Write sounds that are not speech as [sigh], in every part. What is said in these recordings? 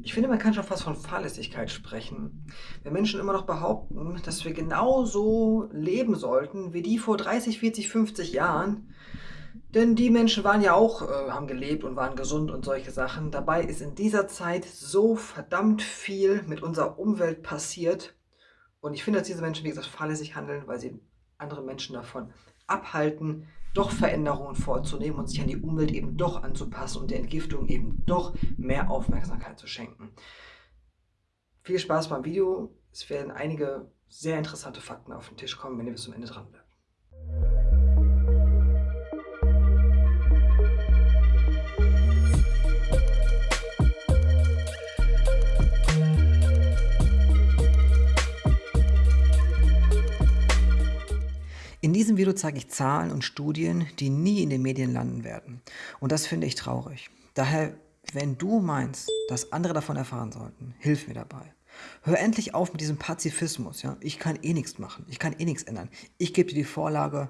Ich finde, man kann schon fast von Fahrlässigkeit sprechen. Wenn Menschen immer noch behaupten, dass wir genauso leben sollten wie die vor 30, 40, 50 Jahren, denn die Menschen waren ja auch, äh, haben gelebt und waren gesund und solche Sachen. Dabei ist in dieser Zeit so verdammt viel mit unserer Umwelt passiert. Und ich finde, dass diese Menschen, wie gesagt, fahrlässig handeln, weil sie andere Menschen davon abhalten, doch Veränderungen vorzunehmen und sich an die Umwelt eben doch anzupassen und der Entgiftung eben doch mehr Aufmerksamkeit zu schenken. Viel Spaß beim Video. Es werden einige sehr interessante Fakten auf den Tisch kommen, wenn ihr bis zum Ende dran bleibt. Video zeige ich Zahlen und Studien, die nie in den Medien landen werden. Und das finde ich traurig. Daher, wenn du meinst, dass andere davon erfahren sollten, hilf mir dabei. Hör endlich auf mit diesem Pazifismus. Ja? Ich kann eh nichts machen. Ich kann eh nichts ändern. Ich gebe dir die Vorlage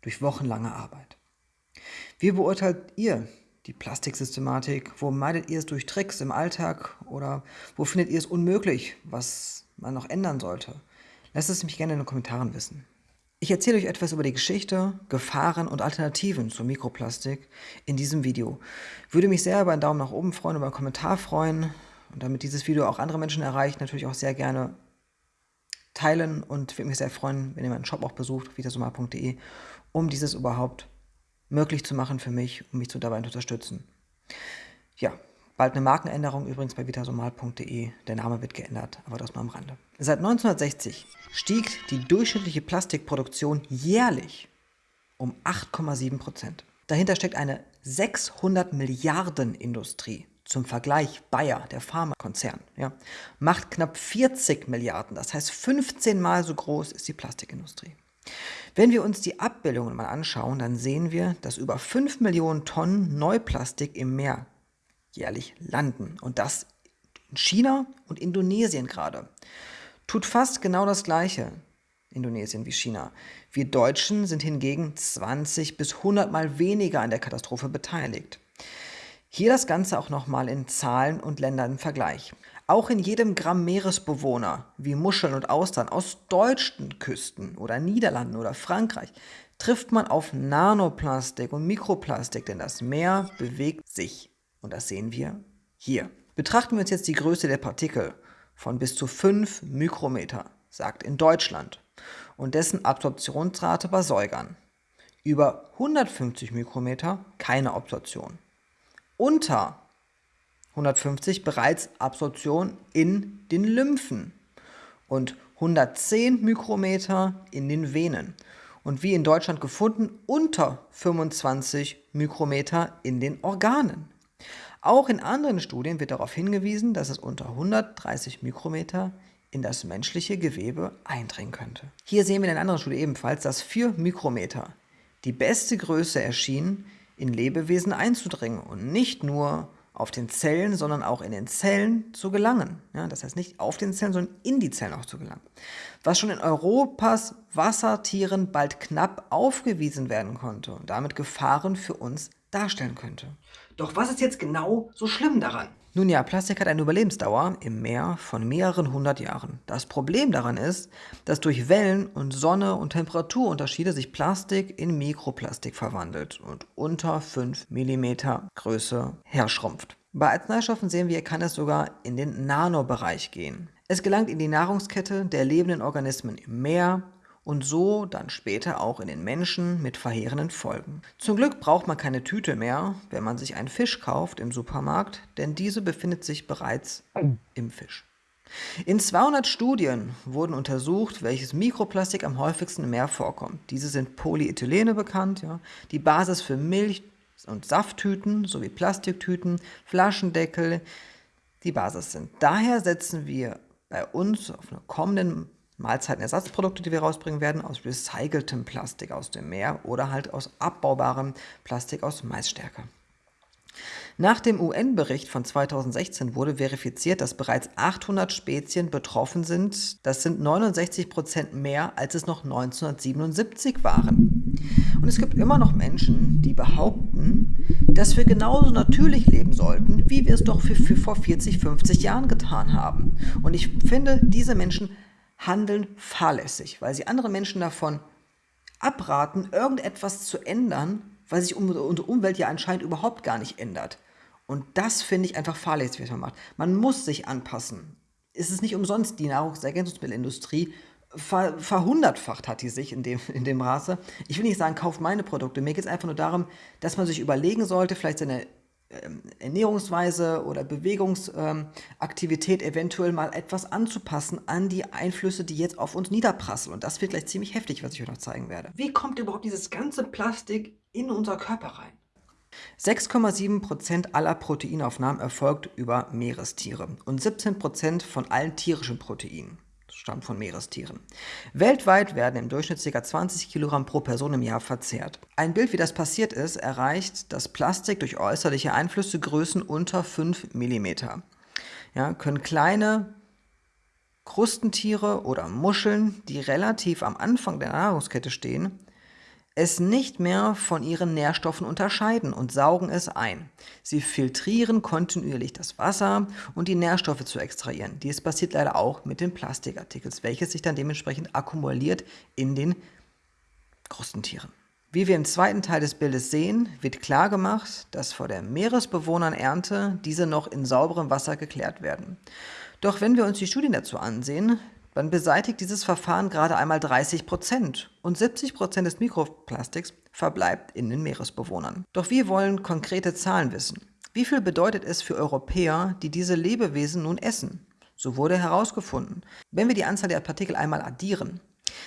durch wochenlange Arbeit. Wie beurteilt ihr die Plastiksystematik? Wo meidet ihr es durch Tricks im Alltag? Oder wo findet ihr es unmöglich, was man noch ändern sollte? Lasst es mich gerne in den Kommentaren wissen. Ich erzähle euch etwas über die Geschichte, Gefahren und Alternativen zur Mikroplastik in diesem Video. Würde mich sehr über einen Daumen nach oben freuen, über einen Kommentar freuen und damit dieses Video auch andere Menschen erreicht, natürlich auch sehr gerne teilen und würde mich sehr freuen, wenn ihr meinen Shop auch besucht, vitasomar.de, um dieses überhaupt möglich zu machen für mich, um mich zu dabei zu unterstützen. Ja, Bald eine Markenänderung übrigens bei vitasomal.de. Der Name wird geändert, aber das nur am Rande. Seit 1960 stieg die durchschnittliche Plastikproduktion jährlich um 8,7 Prozent. Dahinter steckt eine 600 Milliarden Industrie. Zum Vergleich, Bayer, der Pharmakonzern, ja, macht knapp 40 Milliarden. Das heißt, 15 Mal so groß ist die Plastikindustrie. Wenn wir uns die Abbildungen mal anschauen, dann sehen wir, dass über 5 Millionen Tonnen Neuplastik im Meer jährlich landen. Und das in China und Indonesien gerade. Tut fast genau das Gleiche, Indonesien wie China. Wir Deutschen sind hingegen 20 bis 100 Mal weniger an der Katastrophe beteiligt. Hier das Ganze auch nochmal in Zahlen und Ländern im Vergleich. Auch in jedem Gramm Meeresbewohner, wie Muscheln und Austern aus deutschen Küsten oder Niederlanden oder Frankreich, trifft man auf Nanoplastik und Mikroplastik, denn das Meer bewegt sich. Und das sehen wir hier. Betrachten wir uns jetzt die Größe der Partikel von bis zu 5 Mikrometer, sagt in Deutschland, und dessen Absorptionsrate bei Säugern. Über 150 Mikrometer keine Absorption. Unter 150 bereits Absorption in den Lymphen und 110 Mikrometer in den Venen und wie in Deutschland gefunden unter 25 Mikrometer in den Organen. Auch in anderen Studien wird darauf hingewiesen, dass es unter 130 Mikrometer in das menschliche Gewebe eindringen könnte. Hier sehen wir in einer anderen Studie ebenfalls, dass 4 Mikrometer die beste Größe erschien, in Lebewesen einzudringen und nicht nur auf den Zellen, sondern auch in den Zellen zu gelangen. Ja, das heißt nicht auf den Zellen, sondern in die Zellen auch zu gelangen. Was schon in Europas Wassertieren bald knapp aufgewiesen werden konnte und damit Gefahren für uns darstellen könnte. Doch was ist jetzt genau so schlimm daran? Nun ja, Plastik hat eine Überlebensdauer im Meer von mehreren hundert Jahren. Das Problem daran ist, dass durch Wellen und Sonne und Temperaturunterschiede sich Plastik in Mikroplastik verwandelt und unter 5 mm Größe herschrumpft. Bei Arzneistoffen sehen wir, kann es sogar in den Nanobereich gehen. Es gelangt in die Nahrungskette der lebenden Organismen im Meer, und so dann später auch in den Menschen mit verheerenden Folgen. Zum Glück braucht man keine Tüte mehr, wenn man sich einen Fisch kauft im Supermarkt, denn diese befindet sich bereits im Fisch. In 200 Studien wurden untersucht, welches Mikroplastik am häufigsten im Meer vorkommt. Diese sind Polyethylene bekannt, ja, die Basis für Milch- und Safttüten sowie Plastiktüten, Flaschendeckel, die Basis sind. Daher setzen wir bei uns auf einer kommenden Mahlzeitenersatzprodukte, die wir rausbringen werden, aus recyceltem Plastik aus dem Meer oder halt aus abbaubarem Plastik aus Maisstärke. Nach dem UN-Bericht von 2016 wurde verifiziert, dass bereits 800 Spezien betroffen sind. Das sind 69 Prozent mehr, als es noch 1977 waren. Und es gibt immer noch Menschen, die behaupten, dass wir genauso natürlich leben sollten, wie wir es doch für, für vor 40, 50 Jahren getan haben. Und ich finde, diese Menschen handeln fahrlässig, weil sie andere Menschen davon abraten, irgendetwas zu ändern, weil sich unsere Umwelt ja anscheinend überhaupt gar nicht ändert. Und das finde ich einfach fahrlässig, was man macht. Man muss sich anpassen. Es ist nicht umsonst, die Nahrungsergänzungsmittelindustrie ver, verhundertfacht hat die sich in dem, in dem Maße. Ich will nicht sagen, kauft meine Produkte. Mir geht es einfach nur darum, dass man sich überlegen sollte, vielleicht seine Ernährungsweise oder Bewegungsaktivität ähm, eventuell mal etwas anzupassen an die Einflüsse, die jetzt auf uns niederprasseln. Und das wird gleich ziemlich heftig, was ich euch noch zeigen werde. Wie kommt überhaupt dieses ganze Plastik in unser Körper rein? 6,7% aller Proteinaufnahmen erfolgt über Meerestiere und 17% von allen tierischen Proteinen stammt von Meerestieren. Weltweit werden im Durchschnitt ca. 20 Kilogramm pro Person im Jahr verzehrt. Ein Bild, wie das passiert ist, erreicht das Plastik durch äußerliche Einflüsse Größen unter 5 mm. Ja, können kleine Krustentiere oder Muscheln, die relativ am Anfang der Nahrungskette stehen, es nicht mehr von ihren Nährstoffen unterscheiden und saugen es ein. Sie filtrieren kontinuierlich das Wasser und die Nährstoffe zu extrahieren. Dies passiert leider auch mit den Plastikartikeln, welches sich dann dementsprechend akkumuliert in den Krustentieren. Wie wir im zweiten Teil des Bildes sehen, wird klar gemacht, dass vor der Meeresbewohnernernte diese noch in sauberem Wasser geklärt werden. Doch wenn wir uns die Studien dazu ansehen, dann beseitigt dieses Verfahren gerade einmal 30 Prozent und 70 Prozent des Mikroplastiks verbleibt in den Meeresbewohnern. Doch wir wollen konkrete Zahlen wissen. Wie viel bedeutet es für Europäer, die diese Lebewesen nun essen? So wurde herausgefunden. Wenn wir die Anzahl der Partikel einmal addieren,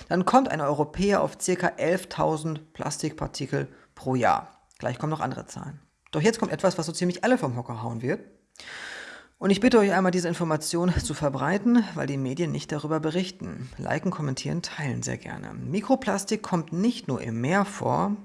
dann kommt ein Europäer auf ca. 11.000 Plastikpartikel pro Jahr. Gleich kommen noch andere Zahlen. Doch jetzt kommt etwas, was so ziemlich alle vom Hocker hauen wird. Und ich bitte euch einmal, diese Information zu verbreiten, weil die Medien nicht darüber berichten. Liken, kommentieren, teilen sehr gerne. Mikroplastik kommt nicht nur im Meer vor.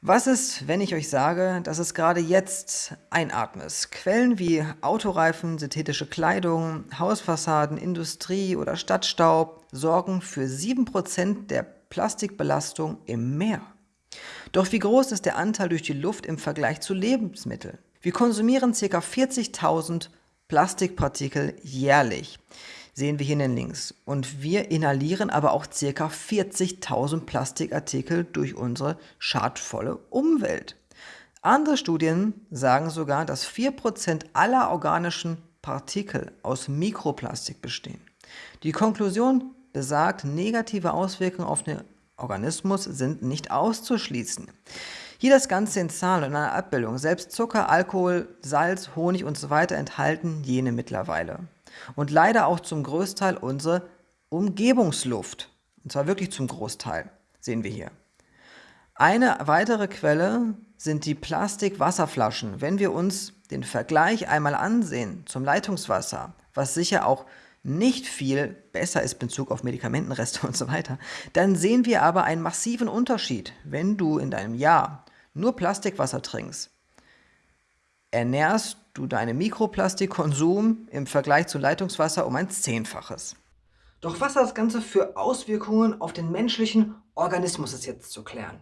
Was ist, wenn ich euch sage, dass es gerade jetzt einatmest? Quellen wie Autoreifen, synthetische Kleidung, Hausfassaden, Industrie oder Stadtstaub sorgen für 7% der Plastikbelastung im Meer. Doch wie groß ist der Anteil durch die Luft im Vergleich zu Lebensmitteln? Wir konsumieren ca. 40.000 Plastikpartikel jährlich, sehen wir hier in den Links. Und wir inhalieren aber auch ca. 40.000 Plastikartikel durch unsere schadvolle Umwelt. Andere Studien sagen sogar, dass 4% aller organischen Partikel aus Mikroplastik bestehen. Die Konklusion besagt, negative Auswirkungen auf den Organismus sind nicht auszuschließen. Hier das Ganze in Zahlen und einer Abbildung. Selbst Zucker, Alkohol, Salz, Honig und so weiter enthalten jene mittlerweile. Und leider auch zum Großteil unsere Umgebungsluft. Und zwar wirklich zum Großteil, sehen wir hier. Eine weitere Quelle sind die Plastikwasserflaschen. Wenn wir uns den Vergleich einmal ansehen zum Leitungswasser, was sicher auch nicht viel besser ist in Bezug auf Medikamentenreste [laughs] und so weiter, dann sehen wir aber einen massiven Unterschied, wenn du in deinem Jahr nur Plastikwasser trinkst, ernährst du deinen Mikroplastikkonsum im Vergleich zu Leitungswasser um ein Zehnfaches. Doch was hat das Ganze für Auswirkungen auf den menschlichen Organismus ist jetzt zu klären.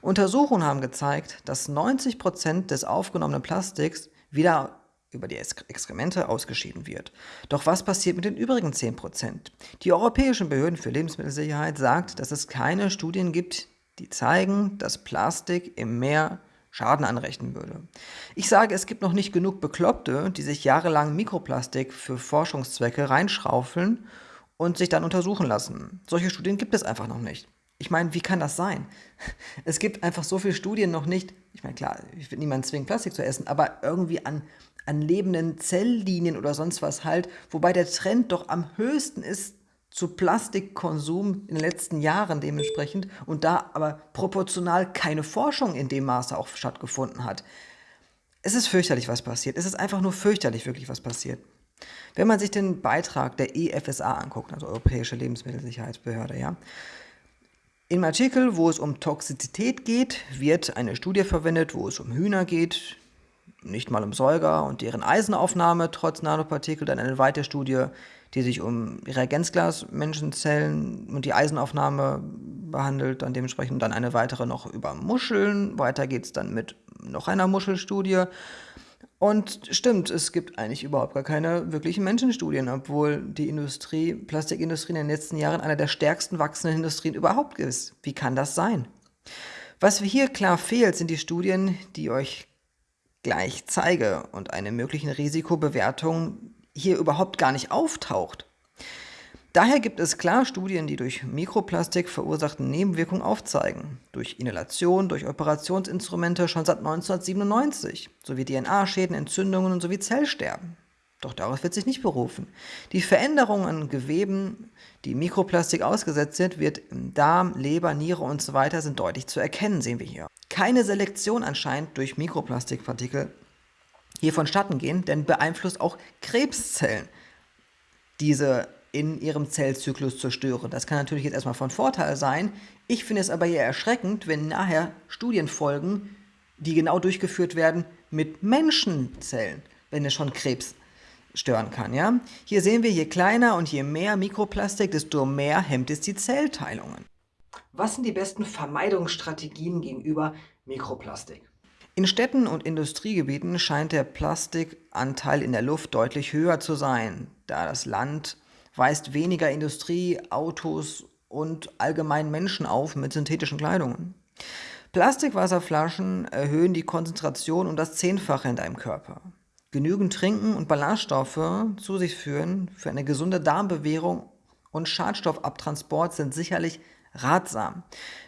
Untersuchungen haben gezeigt, dass 90% des aufgenommenen Plastiks wieder über die Exkremente ausgeschieden wird. Doch was passiert mit den übrigen 10%? Die europäischen Behörden für Lebensmittelsicherheit sagt, dass es keine Studien gibt, die zeigen, dass Plastik im Meer Schaden anrechnen würde. Ich sage, es gibt noch nicht genug Bekloppte, die sich jahrelang Mikroplastik für Forschungszwecke reinschaufeln und sich dann untersuchen lassen. Solche Studien gibt es einfach noch nicht. Ich meine, wie kann das sein? Es gibt einfach so viele Studien noch nicht. Ich meine, klar, ich will niemanden zwingen, Plastik zu essen, aber irgendwie an, an lebenden Zelllinien oder sonst was halt, wobei der Trend doch am höchsten ist, zu Plastikkonsum in den letzten Jahren dementsprechend und da aber proportional keine Forschung in dem Maße auch stattgefunden hat. Es ist fürchterlich, was passiert. Es ist einfach nur fürchterlich, wirklich, was passiert. Wenn man sich den Beitrag der EFSA anguckt, also Europäische Lebensmittelsicherheitsbehörde, ja, im Artikel, wo es um Toxizität geht, wird eine Studie verwendet, wo es um Hühner geht, nicht mal um Säuger und deren Eisenaufnahme trotz Nanopartikel, dann eine weitere Studie, die sich um Reagenzglas-Menschenzellen und die Eisenaufnahme behandelt, dann dementsprechend dann eine weitere noch über Muscheln. Weiter geht es dann mit noch einer Muschelstudie. Und stimmt, es gibt eigentlich überhaupt gar keine wirklichen Menschenstudien, obwohl die Industrie, Plastikindustrie in den letzten Jahren eine der stärksten wachsenden Industrien überhaupt ist. Wie kann das sein? Was hier klar fehlt, sind die Studien, die euch gleich zeige und eine möglichen Risikobewertung hier überhaupt gar nicht auftaucht. Daher gibt es klar Studien, die durch Mikroplastik verursachte Nebenwirkungen aufzeigen. Durch Inhalation, durch Operationsinstrumente schon seit 1997, sowie DNA-Schäden, Entzündungen sowie Zellsterben. Doch darauf wird sich nicht berufen. Die Veränderungen an Geweben, die Mikroplastik ausgesetzt sind, wird im Darm, Leber, Niere und so weiter sind deutlich zu erkennen, sehen wir hier. Keine Selektion anscheinend durch Mikroplastikpartikel hier vonstatten gehen, denn beeinflusst auch Krebszellen diese in ihrem Zellzyklus zerstören. Das kann natürlich jetzt erstmal von Vorteil sein. Ich finde es aber eher erschreckend, wenn nachher Studien folgen, die genau durchgeführt werden mit Menschenzellen, wenn es schon Krebs stören kann. Ja? Hier sehen wir, je kleiner und je mehr Mikroplastik, desto mehr hemmt es die Zellteilungen. Was sind die besten Vermeidungsstrategien gegenüber Mikroplastik? In Städten und Industriegebieten scheint der Plastikanteil in der Luft deutlich höher zu sein, da das Land weist weniger Industrie, Autos und allgemein Menschen auf mit synthetischen Kleidungen. Plastikwasserflaschen erhöhen die Konzentration um das Zehnfache in deinem Körper. Genügend Trinken und Ballaststoffe zu sich führen für eine gesunde Darmbewehrung und Schadstoffabtransport sind sicherlich ratsam.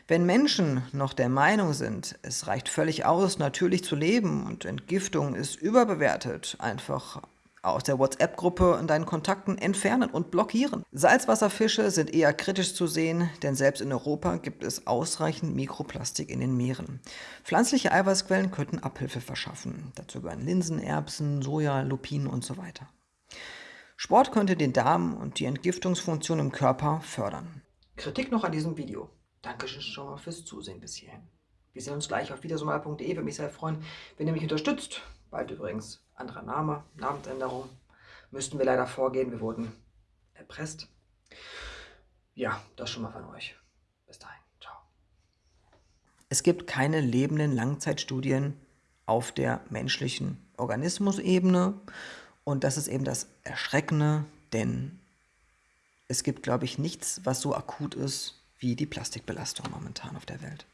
Wenn Menschen noch der Meinung sind, es reicht völlig aus, natürlich zu leben und Entgiftung ist überbewertet, einfach aus der WhatsApp-Gruppe in deinen Kontakten entfernen und blockieren. Salzwasserfische sind eher kritisch zu sehen, denn selbst in Europa gibt es ausreichend Mikroplastik in den Meeren. Pflanzliche Eiweißquellen könnten Abhilfe verschaffen. Dazu gehören Linsen, Erbsen, Soja, Lupinen und so weiter. Sport könnte den Darm und die Entgiftungsfunktion im Körper fördern. Kritik noch an diesem Video. Dankeschön schon mal fürs Zusehen bis hierhin. Wir sehen uns gleich auf wiedersomal.de. Würde mich sehr freuen, wenn ihr mich unterstützt. Bald übrigens anderer Name, Namensänderung. Müssten wir leider vorgehen. Wir wurden erpresst. Ja, das schon mal von euch. Bis dahin. Ciao. Es gibt keine lebenden Langzeitstudien auf der menschlichen Organismusebene. Und das ist eben das Erschreckende, denn es gibt, glaube ich, nichts, was so akut ist wie die Plastikbelastung momentan auf der Welt.